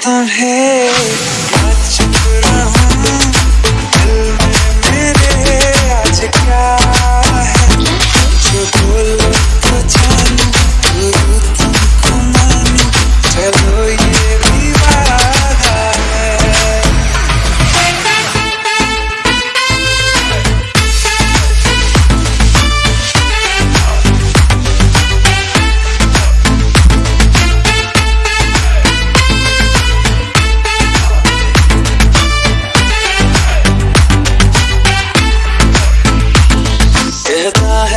ton hate.